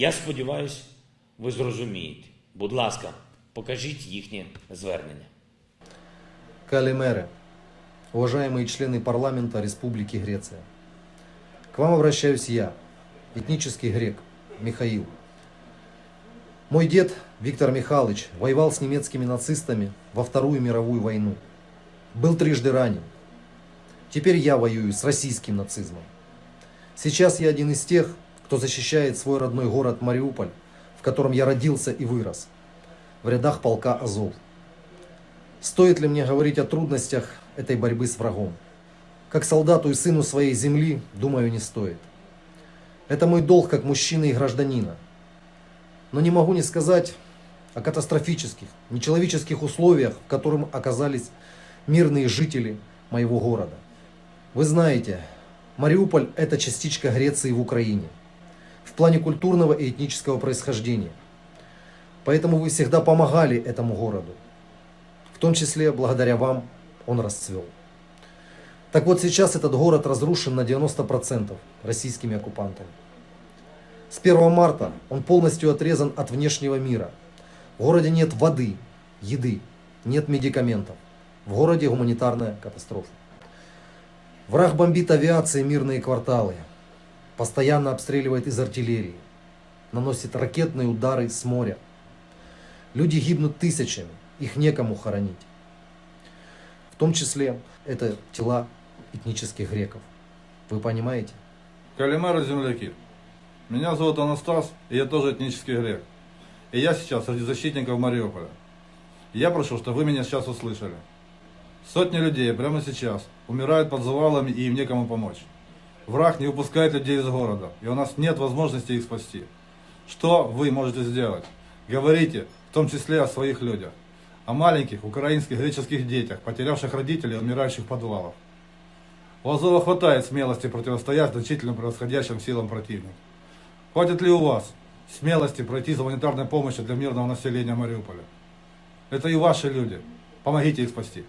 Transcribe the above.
Я сподіваюся, ви зрозумієте. Будь ласка, покажіть їхнє звернення. Калимеры, уважаемые члены парламента Республики Греция. К вам обращаюсь я, этнический грек Михаил. Мой дед Виктор Михайлович воевал с немецкими нацистами во Вторую мировую войну. Был трижды ранен. Теперь я воюю с российским нацизмом. Сейчас я один из тех, кто защищает свой родной город Мариуполь, в котором я родился и вырос, в рядах полка Азов. Стоит ли мне говорить о трудностях этой борьбы с врагом? Как солдату и сыну своей земли, думаю, не стоит. Это мой долг как мужчины и гражданина. Но не могу не сказать о катастрофических, нечеловеческих условиях, в которых оказались мирные жители моего города. Вы знаете, Мариуполь – это частичка Греции в Украине в плане культурного и этнического происхождения. Поэтому вы всегда помогали этому городу. В том числе благодаря вам он расцвел. Так вот сейчас этот город разрушен на 90% российскими оккупантами. С 1 марта он полностью отрезан от внешнего мира. В городе нет воды, еды, нет медикаментов. В городе гуманитарная катастрофа. Враг бомбит авиацией мирные кварталы, постоянно обстреливает из артиллерии, наносит ракетные удары с моря. Люди гибнут тысячами, их некому хоронить. В том числе это тела этнических греков. Вы понимаете? Калимеры земляки. Меня зовут Анастас, и я тоже этнический грек. И я сейчас среди защитников Мариуполя. Я прошу, чтобы вы меня сейчас услышали. Сотни людей прямо сейчас умирают под завалами и им некому помочь. Враг не выпускает людей из города, и у нас нет возможности их спасти. Что вы можете сделать? Говорите, в том числе о своих людях. О маленьких украинских греческих детях, потерявших родителей и умирающих в подвалах. У Азова хватает смелости противостоять значительно превосходящим силам противника. Хватит ли у вас смелости пройти за гуманитарной помощью для мирного населения Мариуполя? Это и ваши люди. Помогите их спасти.